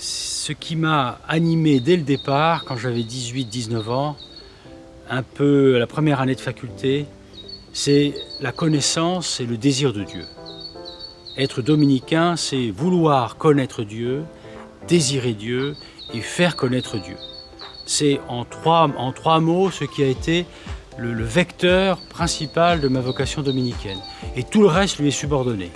Ce qui m'a animé dès le départ, quand j'avais 18-19 ans, un peu la première année de faculté, c'est la connaissance et le désir de Dieu. Être dominicain, c'est vouloir connaître Dieu, désirer Dieu et faire connaître Dieu. C'est en trois, mots ce qui a été le, vecteur principal de ma vocation dominicaine. Et tout le reste lui est subordonné.